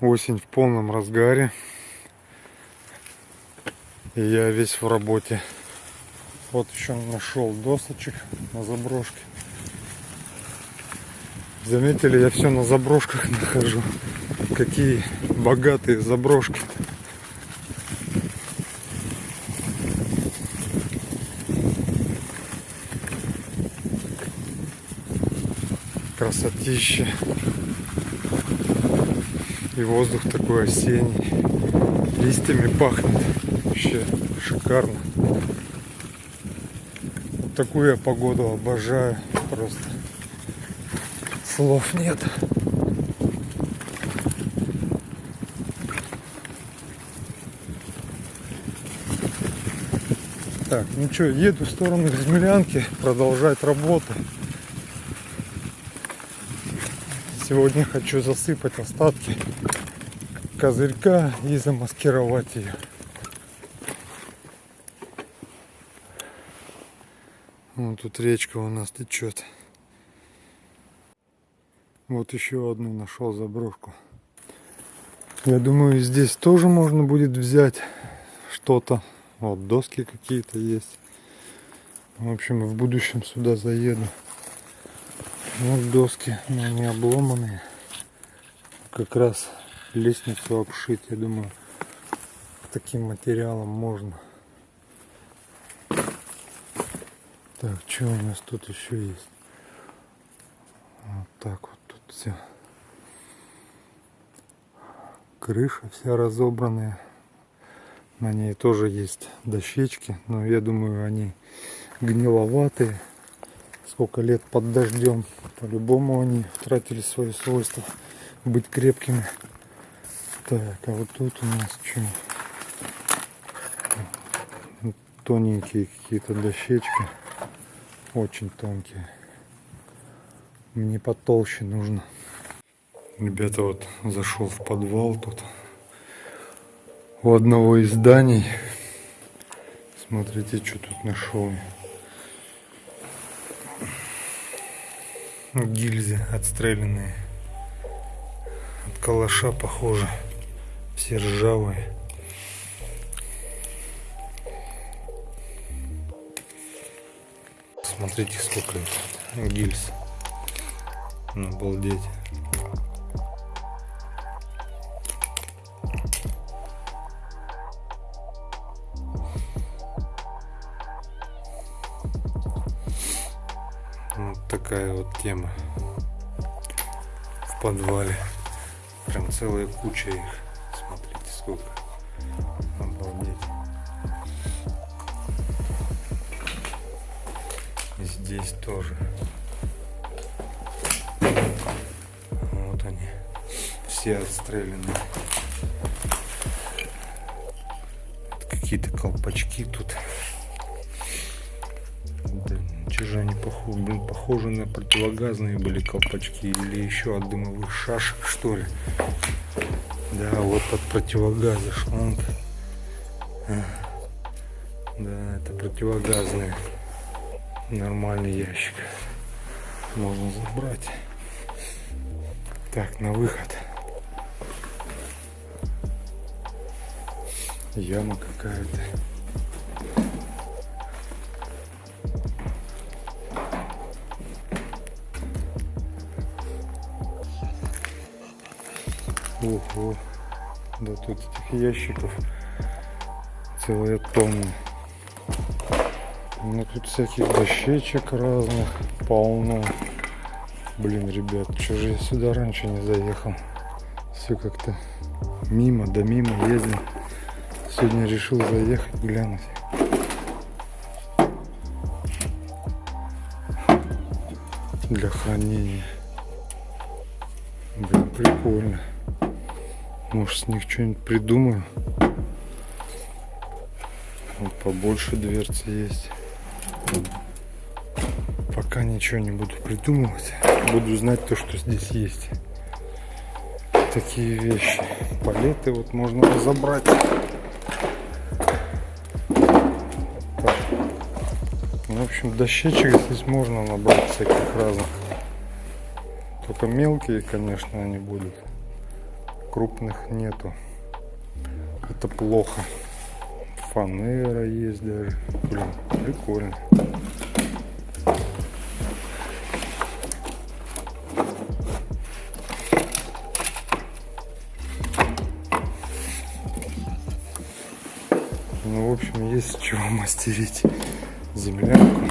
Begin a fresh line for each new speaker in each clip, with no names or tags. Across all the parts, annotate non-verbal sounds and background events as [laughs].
Осень в полном разгаре. И я весь в работе. Вот еще нашел досочек на заброшке. Заметили, я все на заброшках нахожу. Какие богатые заброшки. -то. Красотища. И воздух такой осенний. Листьями пахнет. Вообще шикарно. Такую я погоду обожаю. Просто слов нет. Так, ну что, еду в сторону Землянки, продолжать работу. Сегодня хочу засыпать остатки козырька и замаскировать ее. Вот тут речка у нас течет. Вот еще одну нашел заброшку. Я думаю, здесь тоже можно будет взять что-то. Вот доски какие-то есть. В общем, в будущем сюда заеду. Вот доски, но они обломанные. Как раз лестницу обшить, я думаю, таким материалом можно. Так, что у нас тут еще есть? Вот так вот тут все. Крыша вся разобранная. На ней тоже есть дощечки, но я думаю, они гниловатые сколько лет под дождем. По-любому они тратили свои свойства быть крепкими. Так, а вот тут у нас что? Тоненькие какие-то дощечки. Очень тонкие. Мне потолще нужно. Ребята, вот зашел в подвал тут. У одного из зданий. Смотрите, что тут нашел. Гильзы отстрелянные от калаша похоже. Все ржавые. Смотрите сколько гильз. Ну, обалдеть тема в подвале. Прям целая куча их. Смотрите, сколько. Обалдеть. И здесь тоже. Вот они. Все отстрелянные. Какие-то колпачки тут. Же они похожи, блин, похожи на противогазные были колпачки или еще от дымовых шашек, что ли. Да, вот от противогаза шланг. А. Да, это противогазный нормальный ящик. Можно забрать. Так, на выход. Яма какая-то. Ого. Да тут этих ящиков целая тонна. Ну тут всяких дощечек разных полно. Блин, ребят, что же я сюда раньше не заехал? Все как-то мимо, да мимо ездил. Сегодня решил заехать, глянуть. Для хранения. Блин, прикольно. Может с них что-нибудь придумаю. Вот побольше дверцы есть. Пока ничего не буду придумывать. Буду знать то, что здесь есть. Такие вещи. Палеты вот можно разобрать. Так. В общем, дощечек здесь можно набрать всяких разных. Только мелкие, конечно, они будут. Крупных нету. Это плохо. Фанера есть даже. Блин, прикольно. Ну, в общем, есть чего мастерить землянку.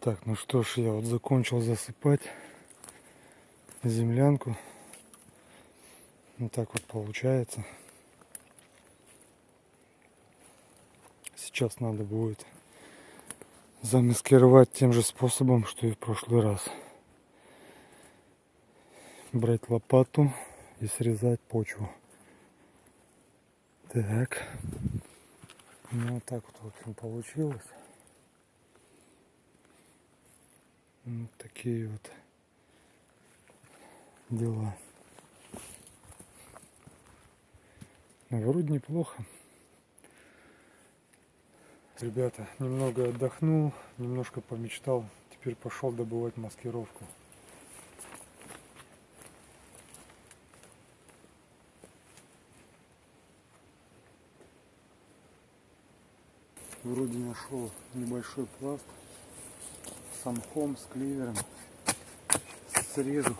Так, ну что ж, я вот закончил засыпать землянку. Вот так вот получается. Сейчас надо будет замаскировать тем же способом, что и в прошлый раз. Брать лопату и срезать почву. Так. Ну вот так вот, в общем, получилось. Вот такие вот дела. Но вроде неплохо. Ребята, немного отдохнул, немножко помечтал. Теперь пошел добывать маскировку. Вроде нашел небольшой пласт самхом, с кливером. Срежу.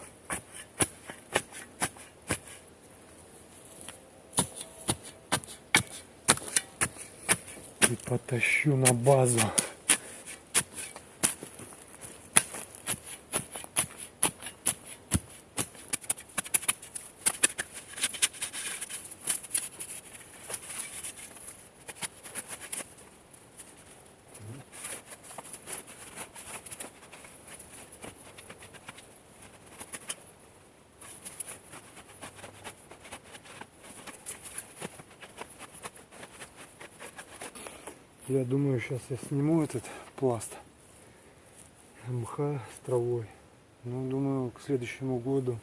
И потащу на базу. Я думаю, сейчас я сниму этот пласт мха с травой. Ну, думаю, к следующему году,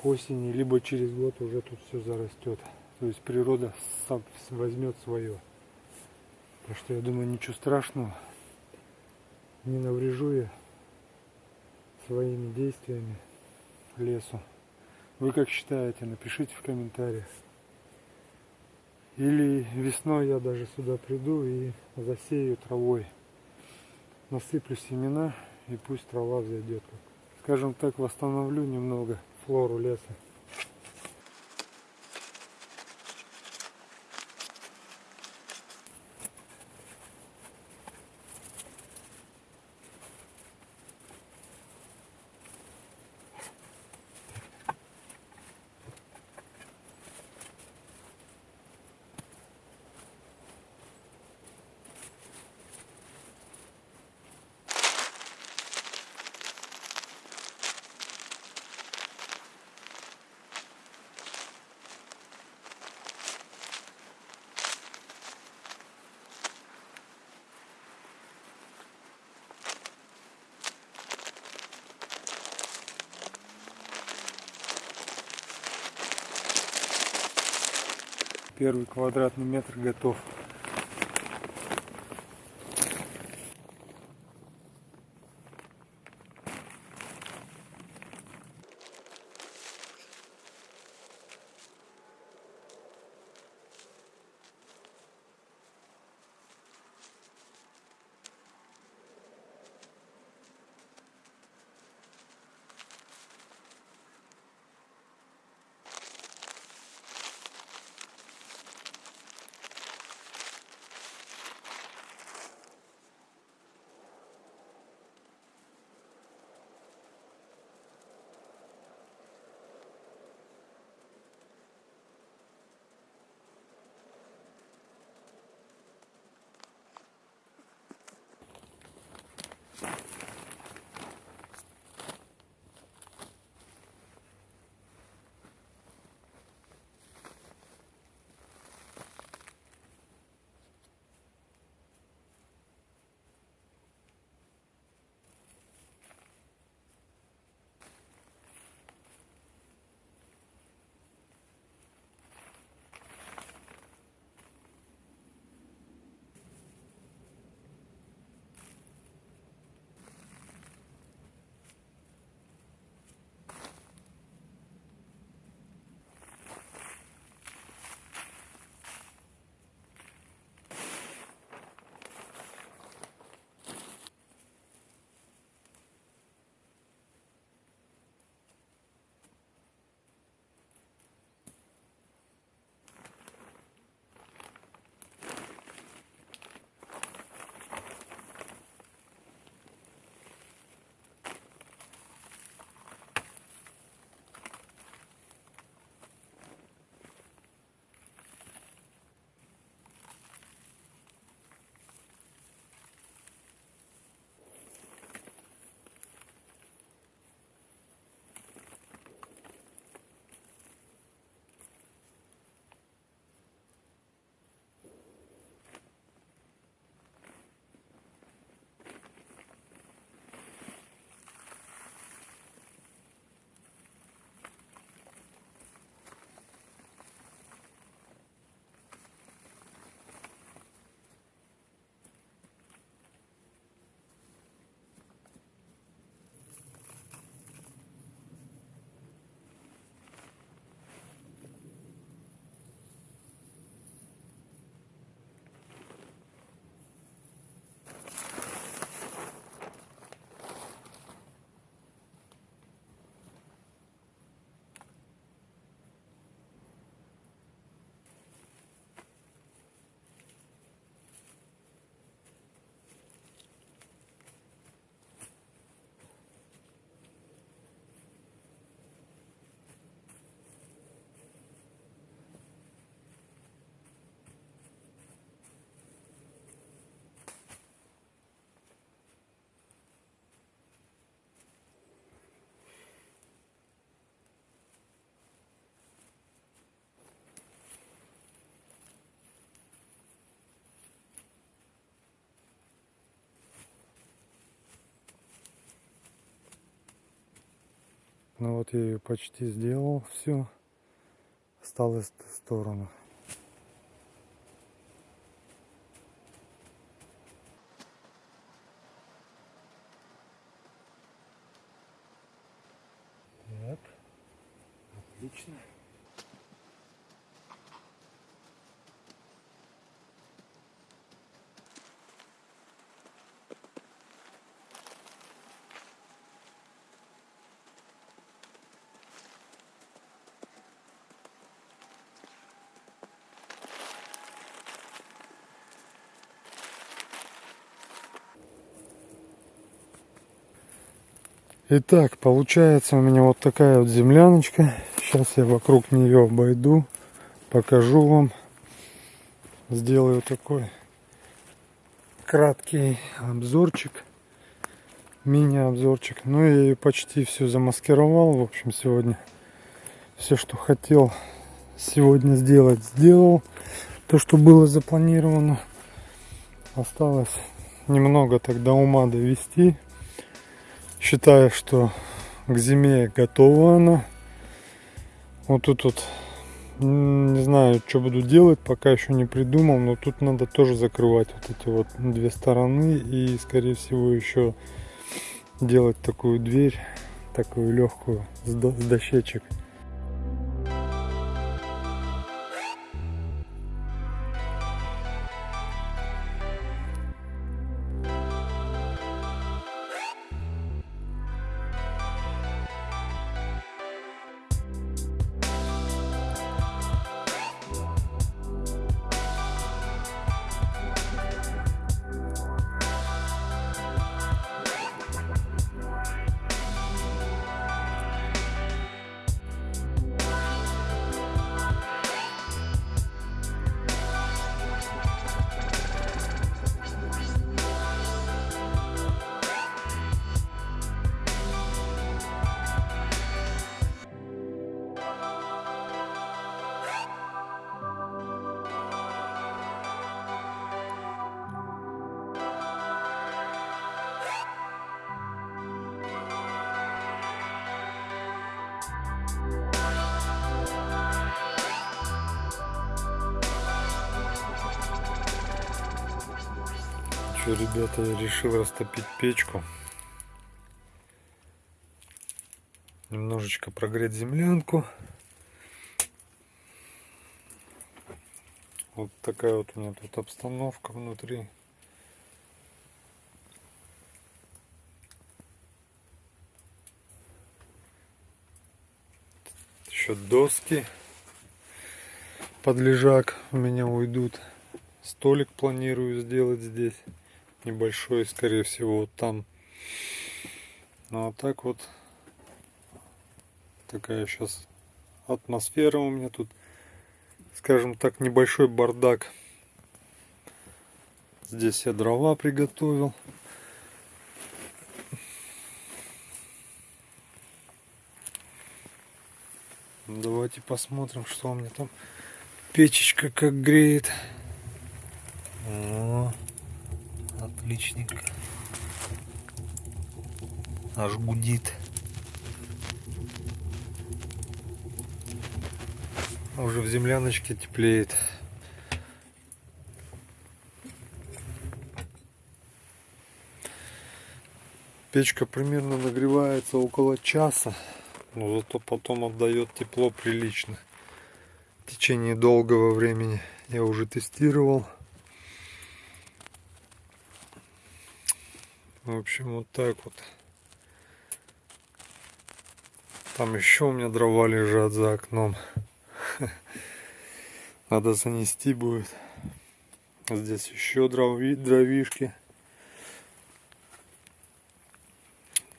к осени, либо через год уже тут все зарастет. То есть природа сам возьмет свое. Так что я думаю, ничего страшного. Не наврежу я своими действиями лесу. Вы как считаете, напишите в комментариях. Или весной я даже сюда приду и засею травой. Насыплю семена и пусть трава взойдет. Скажем так, восстановлю немного флору леса. Первый квадратный метр готов. Ну вот я ее почти сделал все. Осталось в сторону. Так, отлично. Итак, получается у меня вот такая вот земляночка. Сейчас я вокруг нее обойду, покажу вам. Сделаю такой краткий обзорчик, мини-обзорчик. Ну, я ее почти все замаскировал. В общем, сегодня все, что хотел сегодня сделать, сделал. То, что было запланировано. Осталось немного тогда ума довести считаю, что к зиме готова она. Вот тут вот не знаю, что буду делать, пока еще не придумал, но тут надо тоже закрывать вот эти вот две стороны и, скорее всего, еще делать такую дверь, такую легкую с дощечек. Что, ребята, я решил растопить печку. Немножечко прогреть землянку. Вот такая вот у меня тут обстановка внутри. Еще доски под лежак у меня уйдут. Столик планирую сделать здесь небольшой, скорее всего, вот там. Ну а так вот такая сейчас атмосфера у меня тут, скажем так, небольшой бардак. Здесь я дрова приготовил. Давайте посмотрим, что у меня там печечка как греет. Отличненько. Аж гудит. Уже в земляночке теплеет. Печка примерно нагревается около часа, но зато потом отдает тепло прилично. В течение долгого времени я уже тестировал. В общем, вот так вот. Там еще у меня дрова лежат за окном. [laughs] Надо занести будет. Здесь еще дрови, дровишки.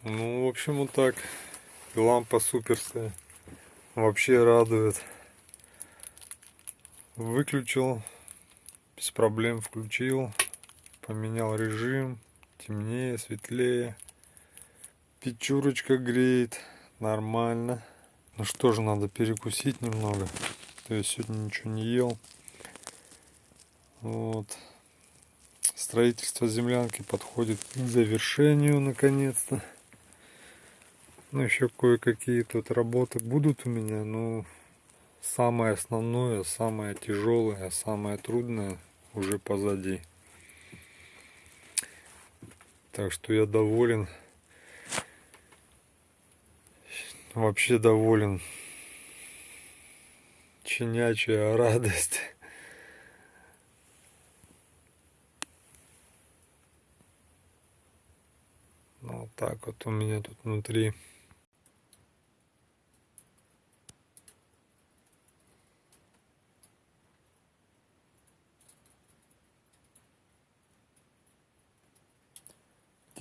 Ну, в общем, вот так. лампа суперская. Вообще радует. Выключил. Без проблем включил. Поменял режим темнее, светлее. Печурочка греет, нормально. Ну что же, надо перекусить немного. То есть сегодня ничего не ел. Вот. Строительство землянки подходит к завершению наконец-то. Ну, еще кое-какие тут работы будут у меня, но самое основное, самое тяжелое, самое трудное уже позади. Так что я доволен. Вообще доволен. Чинячая радость. Ну, вот так вот у меня тут внутри.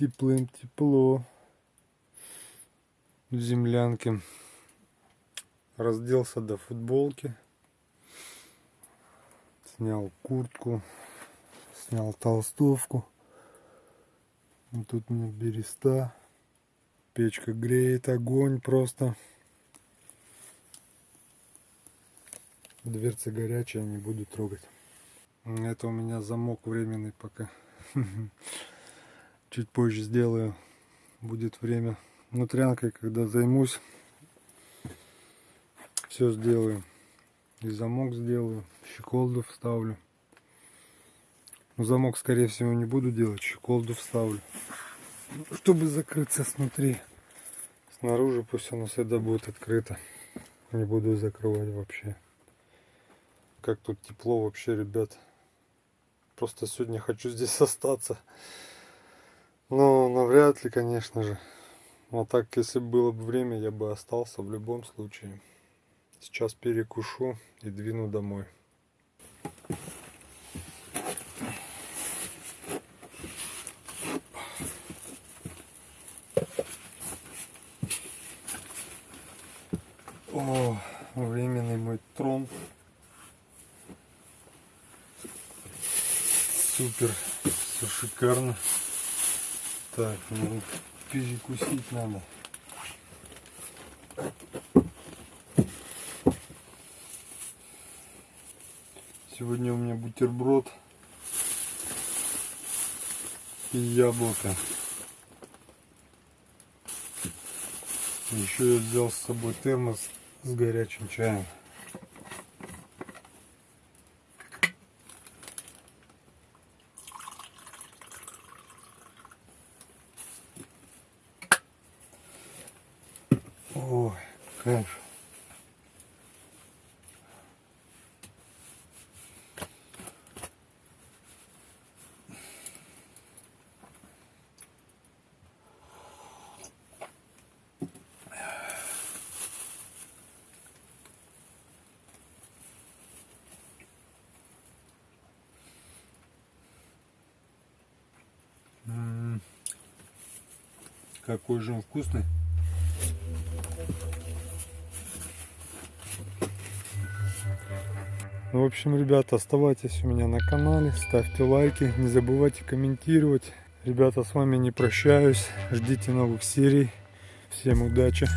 Теплым тепло в землянке. Разделся до футболки. Снял куртку. Снял толстовку. Вот тут у меня береста. Печка греет огонь просто. Дверца горячая, не буду трогать. Это у меня замок временный пока. [laughs] чуть позже сделаю. Будет время. Внутрянкой, когда займусь, все сделаю. И замок сделаю, щеколду вставлю. Но замок, скорее всего, не буду делать, щеколду вставлю. Чтобы закрыться снутри. Снаружи пусть оно всегда будет открыто. Не буду закрывать вообще. Как тут тепло вообще, ребят. Просто сегодня хочу здесь [laughs] остаться. Ну, навряд ли, конечно же. Но так, если было бы время, я бы остался в любом случае. Сейчас перекушу и двину домой. О, временный мой трон. Супер, все шикарно. Так, ну перекусить надо. Сегодня у меня бутерброд и яблоко. Еще я взял с собой термос с горячим чаем. Кайф. Какой же он вкусный. Ну, в общем, ребята, оставайтесь у меня на канале, ставьте лайки, не забывайте комментировать. Ребята, с вами не прощаюсь, ждите новых серий. Всем удачи!